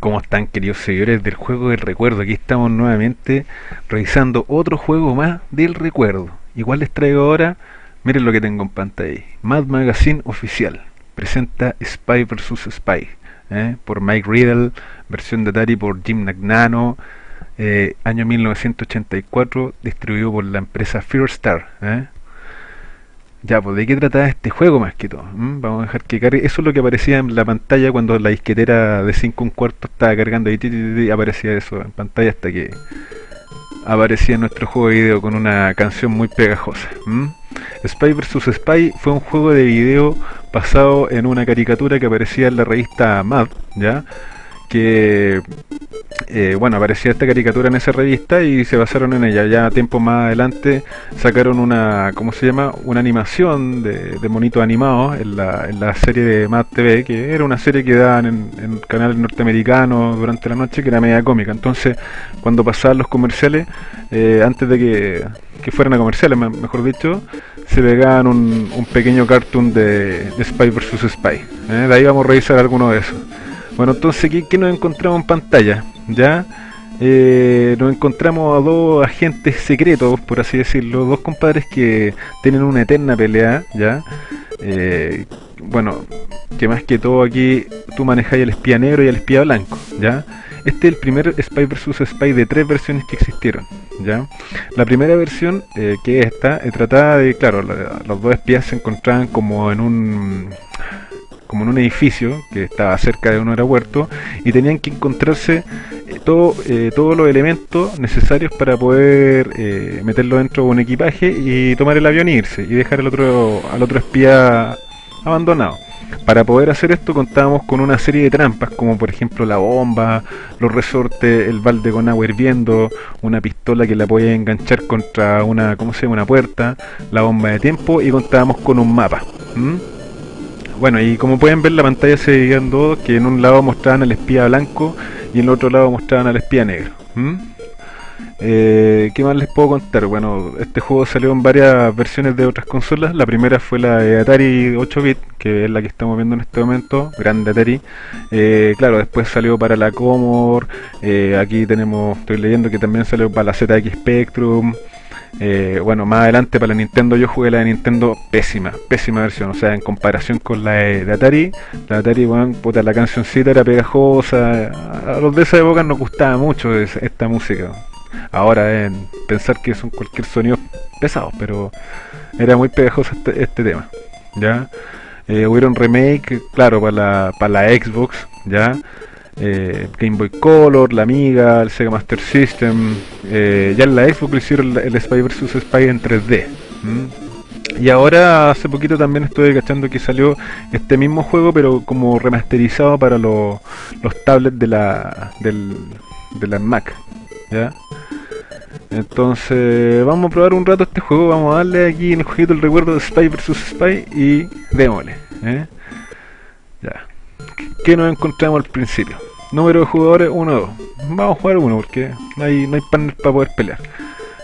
¿Cómo están queridos seguidores del juego del recuerdo? Aquí estamos nuevamente revisando otro juego más del recuerdo. Igual les traigo ahora, miren lo que tengo en pantalla. Mad Magazine Oficial. Presenta Spy vs. Spy. ¿eh? Por Mike Riddle, versión de Atari por Jim Nagnano. Eh, año 1984, distribuido por la empresa Fear Star. ¿eh? Ya, pues ¿de qué trataba este juego más que todo? ¿Mm? Vamos a dejar que cargue. Eso es lo que aparecía en la pantalla cuando la disquetera de 5 un cuarto estaba cargando y, aparecía eso en pantalla hasta que aparecía nuestro juego de video con una canción muy pegajosa. Spy vs Spy fue un juego de video basado en una caricatura que aparecía en la revista Mad, ¿ya? Que eh, bueno, aparecía esta caricatura en esa revista y se basaron en ella. Ya tiempo más adelante sacaron una, ¿cómo se llama? Una animación de, de monitos animados en la, en la serie de Mad TV, que era una serie que daban en, en canales norteamericanos durante la noche, que era media cómica. Entonces, cuando pasaban los comerciales, eh, antes de que, que, fueran a comerciales, mejor dicho, se pegaban un, un pequeño cartoon de, Spy vs. Spy. ¿eh? De ahí vamos a revisar alguno de esos. Bueno, entonces, ¿qué, nos encontramos en pantalla? ¿Ya? Eh, nos encontramos a dos agentes secretos, por así decirlo, dos compadres que tienen una eterna pelea, ¿ya? Eh, bueno, que más que todo aquí tú manejas el espía negro y el espía blanco, ¿ya? Este es el primer Spy vs Spy de tres versiones que existieron, ¿ya? La primera versión, eh, que es esta, trataba de, claro, los dos espías se encontraban como en un como en un edificio que estaba cerca de un aeropuerto y tenían que encontrarse eh, todo, eh, todos los elementos necesarios para poder eh, meterlo dentro de un equipaje y tomar el avión e irse y dejar al otro, al otro espía abandonado. Para poder hacer esto contábamos con una serie de trampas, como por ejemplo la bomba, los resortes, el balde con agua hirviendo, una pistola que la podía enganchar contra una, ¿cómo se llama? una puerta, la bomba de tiempo y contábamos con un mapa. Bueno, y como pueden ver la pantalla se dividía en dos, que en un lado mostraban al espía blanco y en el otro lado mostraban al espía negro. Eh, ¿Qué más les puedo contar? Bueno, este juego salió en varias versiones de otras consolas. La primera fue la de Atari 8-bit, que es la que estamos viendo en este momento, grande Atari. Eh, claro, después salió para la Commodore. Eh, aquí tenemos, estoy leyendo que también salió para la ZX Spectrum. Eh, bueno, más adelante para la Nintendo yo jugué la de Nintendo pésima, pésima versión, o sea, en comparación con la de, Atari, la de Atari, bueno, puta, la cancioncita era pegajosa, a los de esa época nos gustaba mucho esta música. Ahora, en pensar que son cualquier sonido pesado, pero era muy pegajoso este, este tema, ¿ya? Eh, hubieron remake, claro, para la, para la Xbox, ¿ya? Eh, Game Boy Color, la Amiga, el Sega Master System, eh, ya en la Xbox hicieron el, Spy vs Spy en 3D. Y ahora hace poquito también estoy cachando que salió este mismo juego pero como remasterizado para los tablets de la del, de Mac. ¿ya? Entonces vamos a probar un rato este juego, vamos a darle aquí en el jueguito el recuerdo de Spy vs Spy y démosle. ¿eh? Ya. ¿Qué nos encontramos al principio? Número de jugadores 1 2. Vamos a jugar uno porque no hay, no hay panel para poder pelear.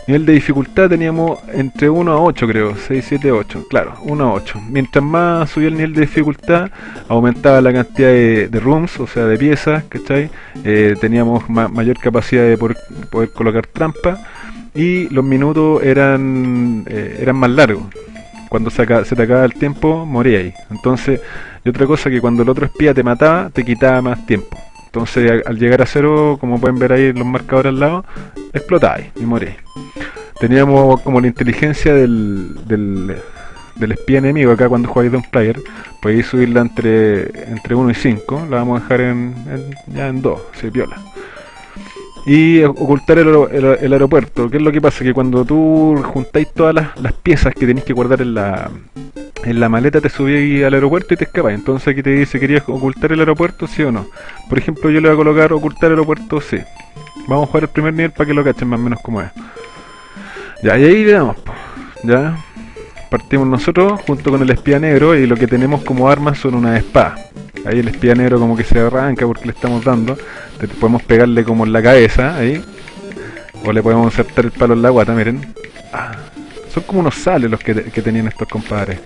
Nivel de dificultad teníamos entre 1 a 8 creo, 6, 7, 8, claro, 1 a 8. Mientras más subía el nivel de dificultad, aumentaba la cantidad de, rooms, o sea de piezas, ¿cachai? Eh, teníamos mayor capacidad de poder, colocar trampas y los minutos eran, eh, eran más largos. Cuando se, se te acaba el tiempo, moría ahí. Entonces, y otra cosa que cuando el otro espía te mataba, te quitaba más tiempo. Entonces al llegar a cero, como pueden ver ahí en los marcadores al lado, explotáis y morís. Teníamos como la inteligencia del, del, espía enemigo acá cuando jugáis de un player. Podéis subirla entre, entre 1 y 5. La vamos a dejar en, ya en 2, se viola. Y ocultar el, el, aeropuerto. ¿Qué es lo que pasa? Que cuando tú juntáis todas las piezas que tenéis que guardar en la, en la maleta te subí al aeropuerto y te escapas. Entonces aquí te dice, ¿querías ocultar el aeropuerto? Sí o no. Por ejemplo, yo le voy a colocar ocultar el aeropuerto, sí. Vamos a jugar el primer nivel para que lo cachen más o menos como es. Ya, y ahí le damos, ya. Partimos nosotros junto con el espía negro y lo que tenemos como armas son una espada. Ahí el espía negro como que se arranca porque le estamos dando. podemos pegarle como en la cabeza, ahí. O le podemos aceptar el palo en la guata, miren. Ah, son como unos sales los que tenían estos compadres.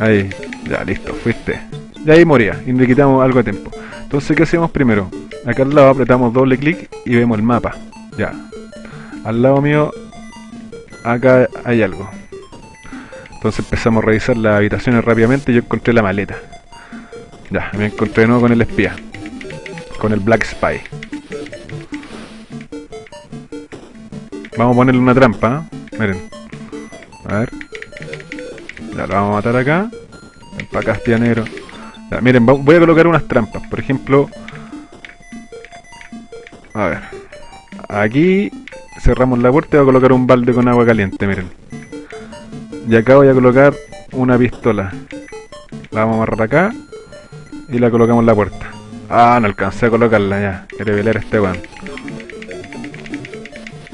Ahí, ya listo, fuiste. Y ahí moría, y le quitamos algo de tiempo. Entonces, ¿qué hacemos primero? Acá al lado apretamos doble clic y vemos el mapa. Ya. Al lado mío, acá hay algo. Entonces empezamos a revisar las habitaciones rápidamente y yo encontré la maleta. Ya, me encontré de nuevo con el espía. Con el Black Spy. Vamos a ponerle una trampa, ¿eh? Miren. A ver. Ya lo vamos a matar acá. Ven para acá, espía miren, voy a colocar unas trampas. Por ejemplo... A ver. Aquí cerramos la puerta y voy a colocar un balde con agua caliente, miren. Y acá voy a colocar una pistola. La vamos a amarrar acá. Y la colocamos en la puerta. Ah, no alcancé a colocarla ya. Quiere pelear este weón.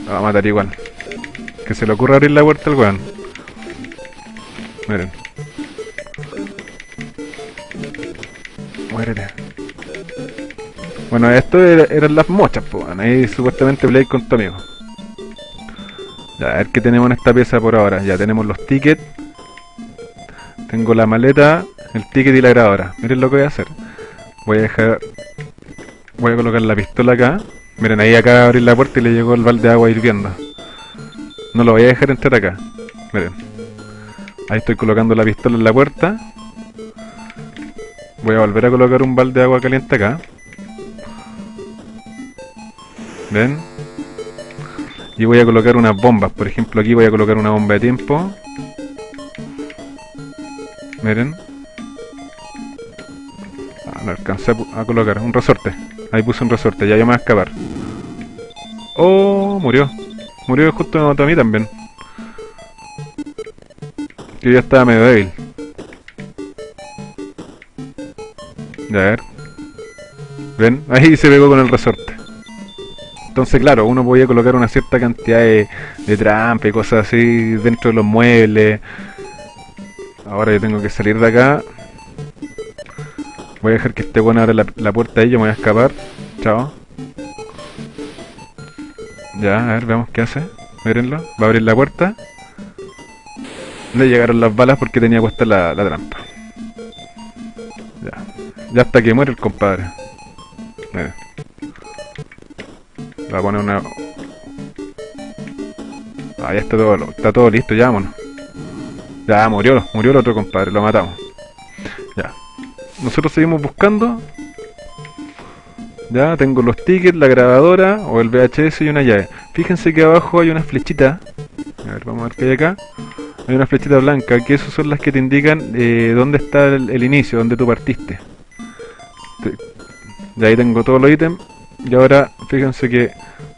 La va a matar igual. Que se le ocurra abrir la puerta al weón. Miren. Muérete. Bueno, esto eran las mochas, pues. Ahí supuestamente play con tu amigo. Ya, a ver qué tenemos en esta pieza por ahora. Ya tenemos los tickets. Tengo la maleta, el ticket y la grabadora. Miren lo que voy a hacer. Voy a dejar... Voy a colocar la pistola acá. Miren, ahí acá abrir la puerta y le llegó el balde de agua hirviendo. No lo voy a dejar entrar acá. Miren. Ahí estoy colocando la pistola en la puerta. Voy a volver a colocar un balde de agua caliente acá. ¿Ven? Y voy a colocar unas bombas. Por ejemplo, aquí voy a colocar una bomba de tiempo. Miren. Ah, no alcancé a, colocar. Un resorte. Ahí puse un resorte. Ya yo me voy a escapar. Oh, murió. Murió justo a mí también. Yo ya estaba medio débil. A ver. ¿Ven? Ahí se pegó con el resorte. Entonces, claro, uno podía colocar una cierta cantidad de, de trampa y cosas así dentro de los muebles. Ahora yo tengo que salir de acá. Voy a dejar que este bueno abra la, puerta ahí, yo me voy a escapar. Chao. Ya, a ver, veamos qué hace. Mírenlo, va a abrir la puerta. Le llegaron las balas porque tenía puesta la, trampa. Ya. Ya hasta que muere el compadre. Miren. Va a poner una... Ah, ya está todo, está todo listo, ya vámonos. Ya, murió, murió el otro compadre, lo matamos. Ya. Nosotros seguimos buscando. Ya, tengo los tickets, la grabadora, o el VHS y una llave. Fíjense que abajo hay una flechita. A ver, vamos a ver qué hay acá. Hay una flechita blanca, que esas son las que te indican eh, dónde está el, inicio, dónde tú partiste. Ya ahí tengo todos los ítems. Y ahora, fíjense que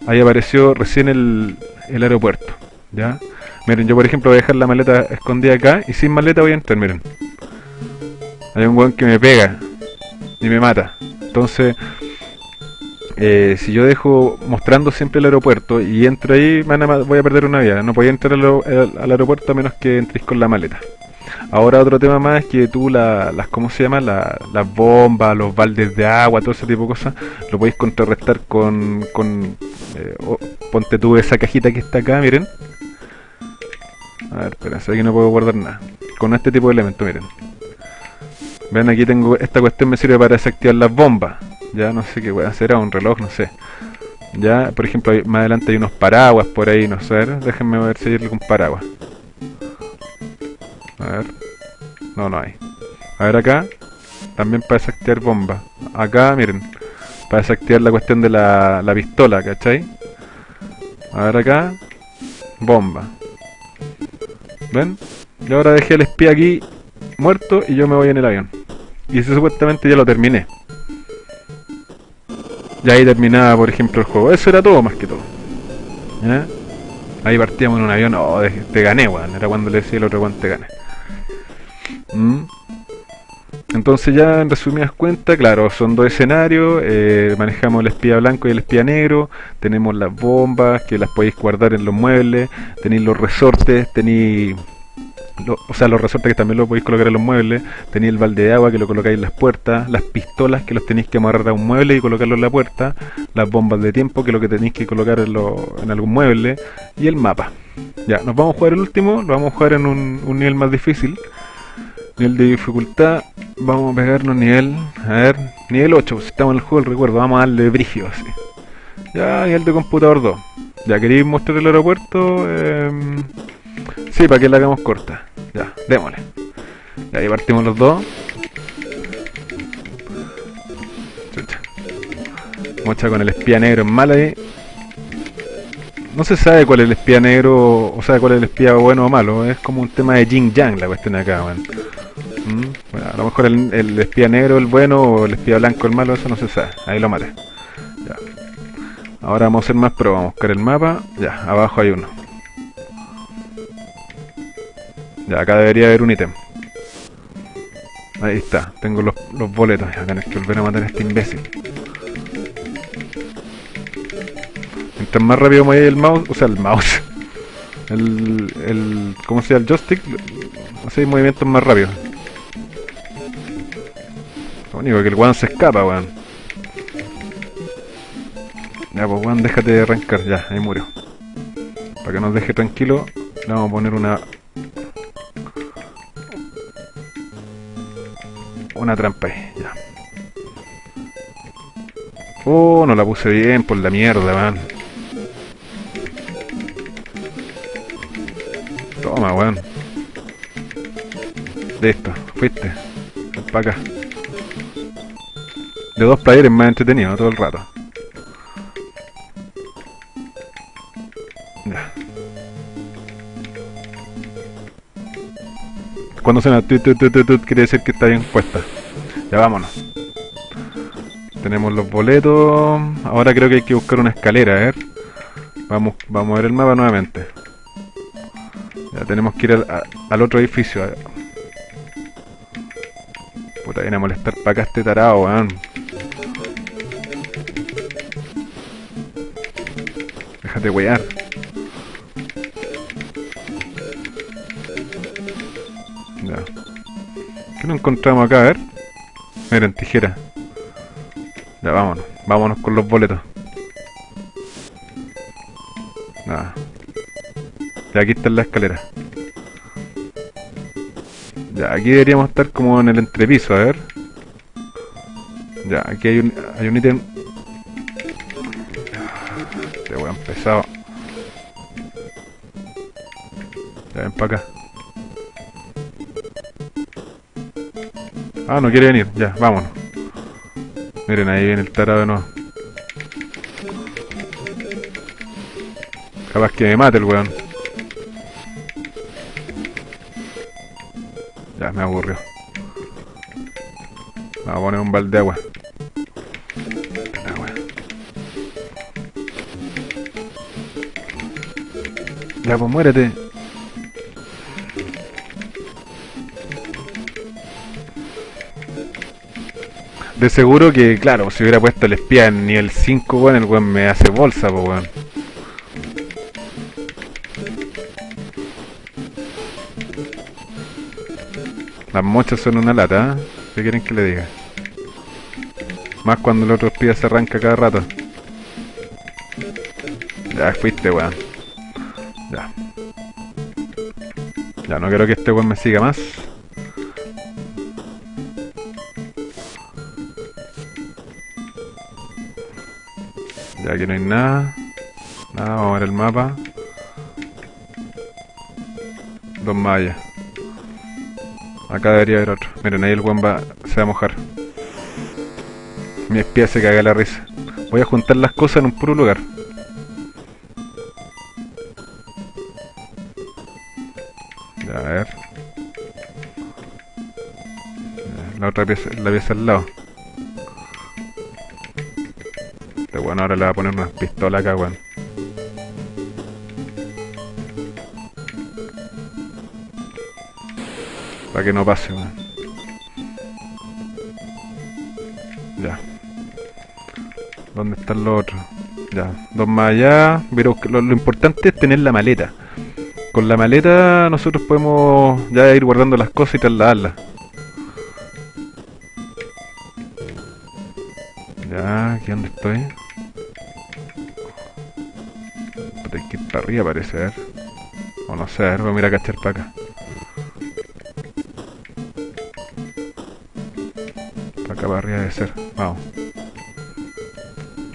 ahí apareció recién el, el aeropuerto. ¿Ya? Miren, yo por ejemplo voy a dejar la maleta escondida acá y sin maleta voy a entrar, miren. Hay un weón que me pega y me mata. Entonces, eh, si yo dejo mostrando siempre el aeropuerto y entro ahí, voy a perder una vida. No podía entrar al, aeropuerto a menos que entréis con la maleta. Ahora otro tema más es que tú las, ¿cómo se llama? las bombas, los baldes de agua, todo ese tipo de cosas, lo podéis contrarrestar con, con eh, ponte tú esa cajita que está acá, miren. A ver, espera, aquí no puedo guardar nada. Con este tipo de elementos, miren. Ven, aquí tengo, esta cuestión me sirve para desactivar las bombas. Ya no sé qué puede hacer, a un reloj, no sé. Ya, por ejemplo, más adelante hay unos paraguas por ahí, no sé. déjenme ver si hay algún paraguas. A ver. No, no hay. A ver acá. También para desactivar bombas. Acá, miren. Para desactivar la cuestión de la, la pistola, ¿cachai? A ver acá. Bomba. ¿Ven? Y ahora dejé al espía aquí muerto y yo me voy en el avión. Y ese supuestamente ya lo terminé. Y ahí terminaba, por ejemplo, el juego. Eso era todo más que todo. Ahí partíamos en un avión. Oh, te gané, weón. Era cuando le decía el otro, weón, te gané. ¿Mm? Entonces ya en resumidas cuentas, claro, son dos escenarios, eh, manejamos el espía blanco y el espía negro, tenemos las bombas que las podéis guardar en los muebles, tenéis los resortes, tenéis... o sea, los resortes que también los podéis colocar en los muebles, tenéis el balde de agua que lo colocáis en las puertas, las pistolas que los tenéis que amarrar a un mueble y colocarlo en la puerta, las bombas de tiempo que lo que tenéis que colocar en, en algún mueble, y el mapa. Ya, nos vamos a jugar el último, lo vamos a jugar en un, nivel más difícil, Nivel de dificultad, vamos a pegarnos nivel, a ver, nivel 8, pues, si estamos en el juego recuerdo, vamos a darle brigio así. Ya, nivel de computador 2. ¿Ya queréis mostrar el aeropuerto? Eh, sí, para que la hagamos corta. Ya, démosle. Ya, ahí partimos los dos. Chucha. Mocha con el espía negro en mala ahí. No se sabe cuál es el espía negro, o sea, cuál es el espía bueno o malo. Es como un tema de Jin Yang la cuestión acá, weón. Mm, bueno, a lo mejor el, espía negro el bueno o el espía blanco el malo, eso no se sabe. Ahí lo maté. Ya. Ahora vamos a hacer más pruebas. Vamos a buscar el mapa. Ya, abajo hay uno. Ya, acá debería haber un ítem. Ahí está, tengo los, los boletos. Ya tenés que volver a matar a este imbécil. Mientras más rápido mueve el mouse, o sea, el mouse. El, el, ¿cómo se llama? El joystick. Hace movimientos más rápidos. Lo único que el weón se escapa, weón. Ya, pues weón, déjate de arrancar. Ya, ahí murió. Para que nos deje tranquilo, le vamos a poner una... Una trampa ahí, ya. Oh, no la puse bien por la mierda, man. Toma, weón. Listo, fuiste. Ven para acá. De dos players más entretenido todo el rato. Cuando suena tut, tut, tut, tut, quiere decir que está bien puesta. Ya vámonos. Tenemos los boletos. Ahora creo que hay que buscar una escalera, a ver. Vamos, vamos a ver el mapa nuevamente. Ya tenemos que ir al, al otro edificio. Puta, viene a molestar para acá este tarado, weón. Déjate wear. ¿Qué nos encontramos acá? A ver. Miren, tijera. Ya, vámonos. Vámonos con los boletos. Nada. Ya, aquí está la escalera. Ya, aquí deberíamos estar como en el entrepiso, a ver. Ya, aquí hay un, hay un ítem. Este weón pesado. Ya, ven para acá. Ah, no quiere venir. Ya, vámonos. Miren, ahí viene el tarado de nuevo. Capaz que me mate el weón. Ya, me aburrió. Vamos a poner un balde de agua. Ya, pues muérete. De seguro que, claro, si hubiera puesto el espía en nivel 5, weón, el weón me hace bolsa, pues weón. Las mochas son una lata, ¿eh? ¿Qué quieren que le diga? Más cuando el otro espía se arranca cada rato. Ya fuiste, weón. Ya. Ya, no quiero que este weón me siga más. Ya aquí no hay nada. Nada, vamos a ver el mapa. Dos mallas. Acá debería haber otro. Miren, ahí el weón va, se va a mojar. Mi espía se caga la risa. Voy a juntar las cosas en un puro lugar. Ya, a ver. La otra pieza, la pieza al lado. Ahora le va a poner unas pistolas acá, weón. Para que no pase, weón. Ya. ¿Dónde están los otros? Ya, dos más allá. Pero lo, lo importante es tener la maleta. Con la maleta nosotros podemos ya ir guardando las cosas y trasladarlas. Ya, aquí donde estoy. Para arriba parece, a ver. O no sé, a ver, voy a mirar a cachar para acá. para arriba debe ser. Vamos.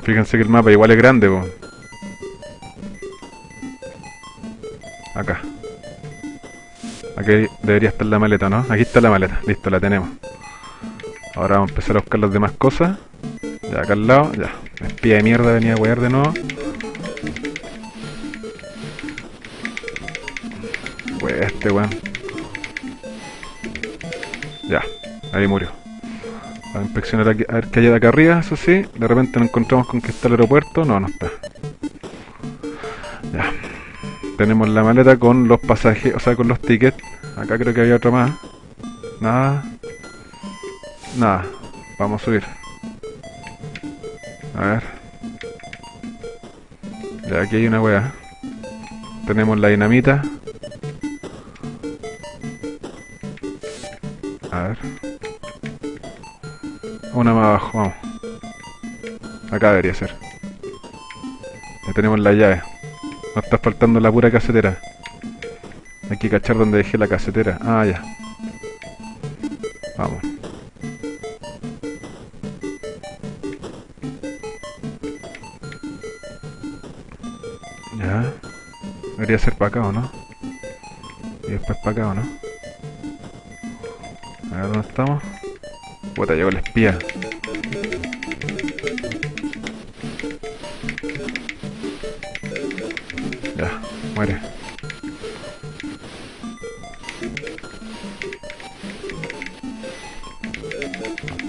Fíjense que el mapa igual es grande, po. Acá. Aquí debería estar la maleta, ¿no? Aquí está la maleta. Listo, la tenemos. Ahora vamos a empezar a buscar las demás cosas. Ya, acá al lado. Ya. Espía de mierda venía a huear de nuevo. Este. Ya. Ahí murió. A inspeccionar a ver qué hay de acá arriba, eso sí. De repente nos encontramos con que está el aeropuerto. No, no está. Ya. Tenemos la maleta con los pasajes, o sea, con los tickets. Acá creo que había otro más. Nada. Nada. Vamos a subir. A ver. Ya, aquí hay una wea. Tenemos la dinamita. A ver. Una más abajo, vamos. Acá debería ser. Ya tenemos la llave. Nos está faltando la pura casetera. Hay que cachar donde dejé la casetera. Ah, ya. Vamos. Ya. Debería ser para acá, ¿o no? Y después para acá, ¿o no? A ver dónde estamos. Puta, llegó el espía. Ya, muere.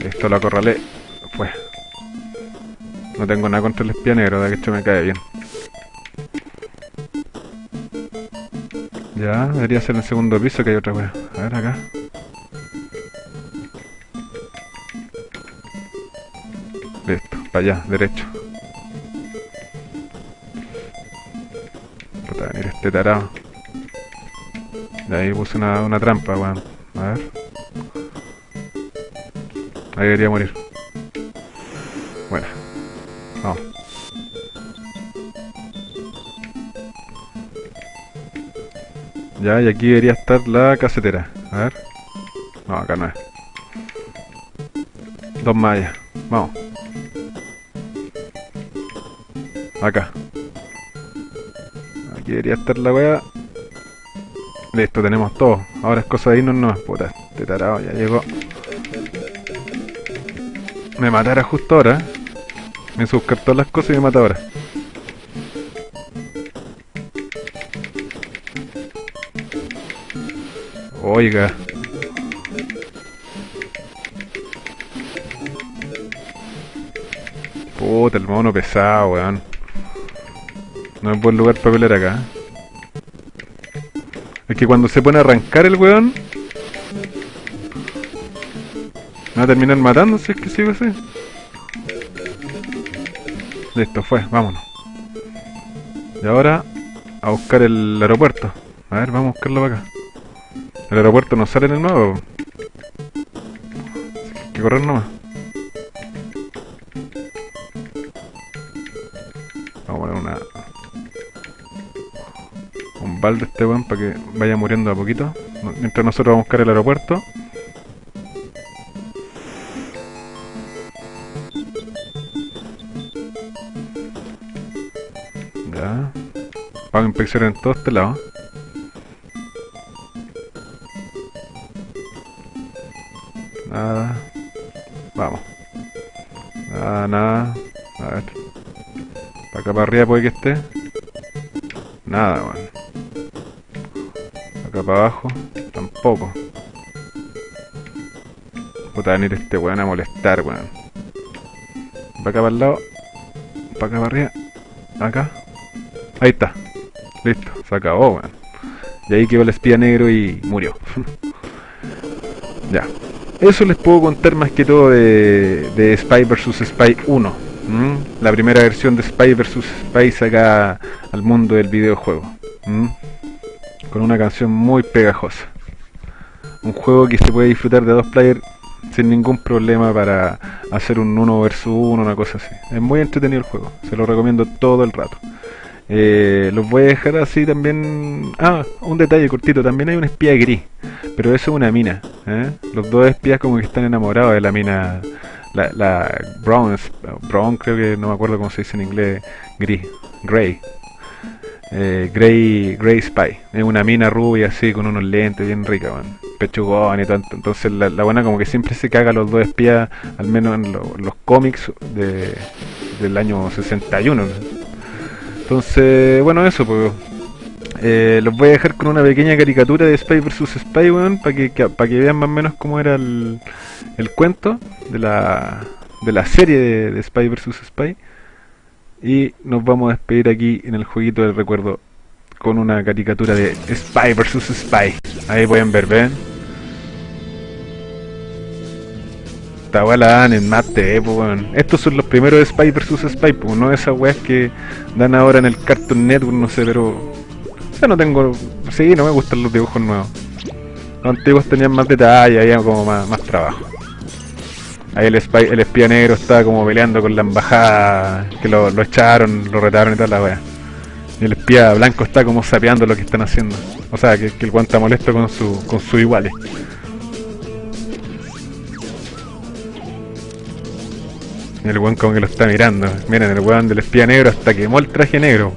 Esto lo acorralé. Fue. No tengo nada contra el espía negro, de hecho me cae bien. Ya, debería ser en el segundo piso que hay otra wea. A ver acá. Para allá, derecho. Venir este tarado. De ahí puse una, una trampa, weón. A ver. Ahí debería morir. Bueno. Vamos. Ya, y aquí debería estar la casetera. A ver. No, acá no es. Dos mallas. Vamos. Acá. Aquí debería estar la wea. Listo, tenemos todo. Ahora es cosa de irnos no. Puta, este tarado ya llegó. Me matara justo ahora. Me hizo buscar todas las cosas y me mata ahora. Oiga. Puta, el mono pesado, weón. No es buen lugar para pelear acá. Es que cuando se pone a arrancar el weón... Me va a terminar matando si es que sigo así. Listo, fue, vámonos. Y ahora a buscar el aeropuerto. A ver, vamos a buscarlo para acá. El aeropuerto no sale en el nuevo. Hay que correr nomás. Balde este weón para que vaya muriendo a poquito. Mientras nosotros vamos a buscar el aeropuerto. Ya. Vamos a inspeccionar en todo este lado. Nada. Vamos. Nada, nada. A ver. Para acá para arriba puede que esté. Nada, weón. Para abajo. Tampoco. Puta, venir este weón a molestar, weón. Para acá para el lado. Para acá para arriba. Acá. Ahí está. Listo. Se acabó, weón. Y ahí quedó el espía negro y murió. ya. Eso les puedo contar más que todo de, Spy vs Spy 1. ¿m? La primera versión de Spy vs Spy saca al mundo del videojuego. Con una canción muy pegajosa. Un juego que se puede disfrutar de dos players sin ningún problema para hacer un 1 vs 1, una cosa así. Es muy entretenido el juego, se lo recomiendo todo el rato. Eh, los voy a dejar así también... Ah, un detalle cortito, también hay un espía gris, pero eso es una mina. ¿eh? Los dos espías como que están enamorados de la mina La, la Brown, Brown creo que no me acuerdo cómo se dice en inglés, gris, Grey. Eh, Grey, Spy. Es una mina rubia así con unos lentes bien rica, man. Pechugón y tanto. Entonces la, buena como que siempre se caga los dos espías, al menos en los cómics de, del año 61. Entonces, bueno, eso, pues. Eh, los voy a dejar con una pequeña caricatura de Spy vs Spy, weón, para que, para que vean más o menos cómo era el, el cuento de la, de la serie de, de Spy vs Spy. Y nos vamos a despedir aquí en el jueguito del recuerdo con una caricatura de Spy vs Spy. Ahí pueden ver, ¿ven? Esta la dan en mate, pues, Estos son los primeros de Spy vs Spy, pues, no esas weas que dan ahora en el Cartoon Network, no sé, pero... O no tengo... Sí, no me gustan los dibujos nuevos. Los antiguos tenían más detalle, había como más, más trabajo. Ahí el, el espía negro estaba como peleando con la embajada, que lo, echaron, lo retaron y toda la wea. Y el espía blanco está como sapeando lo que están haciendo. O sea, que, el guanta molesto con su, con su iguales. El weón como que lo está mirando. Miren, el weón del espía negro hasta quemó el traje negro.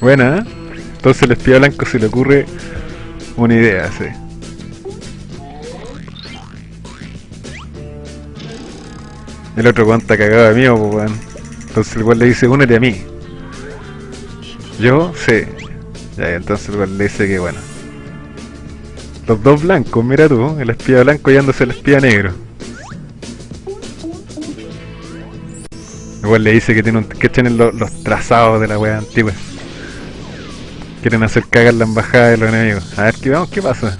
Buena, ¿eh? Entonces el espía blanco se le ocurre una idea, sí. El otro weón cagado de mí, pues weón. Entonces el weón le dice, únete a mí. Yo, sí. Ya, entonces el weón le dice que bueno. Los dos blancos, mira tú, el espía blanco yándose el espía negro. Igual le dice que tiene que tienen los, trazados de la wea antigua. Quieren hacer cagar la embajada de los enemigos. A ver, ¿qué, vamos, ¿qué pasa?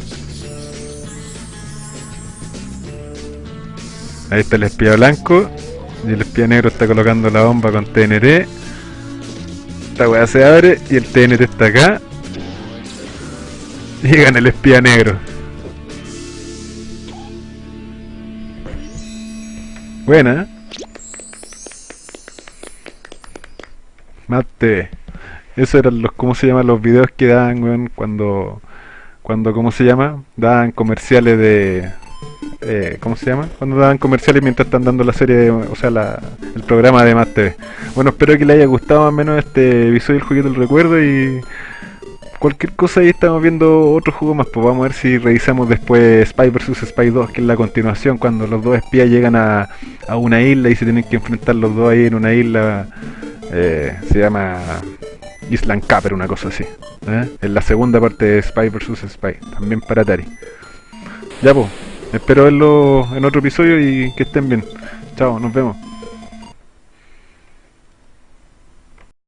Ahí está el espía blanco. Y el espía negro está colocando la bomba con TNT. Esta weá se abre y el TNT está acá. Y gana el espía negro. Buena. Mate. Esos eran los, ¿cómo se llaman? Los videos que daban, weón, cuando, cuando, ¿cómo se llama? Daban comerciales de, eh, ¿cómo se llama? Cuando daban comerciales mientras están dando la serie, o sea, la, el programa de Más TV. Bueno, espero que les haya gustado más o menos este episodio del jueguito del recuerdo y cualquier cosa ahí estamos viendo otro juego más, pues vamos a ver si revisamos después Spy vs Spy 2, que es la continuación, cuando los dos espías llegan a, una isla y se tienen que enfrentar los dos ahí en una isla, eh, se llama Island Capper, una cosa así. ¿eh? En la segunda parte de Spy vs Spy, también para Atari. Ya pues. Espero verlo en otro episodio y que estén bien. Chao, nos vemos.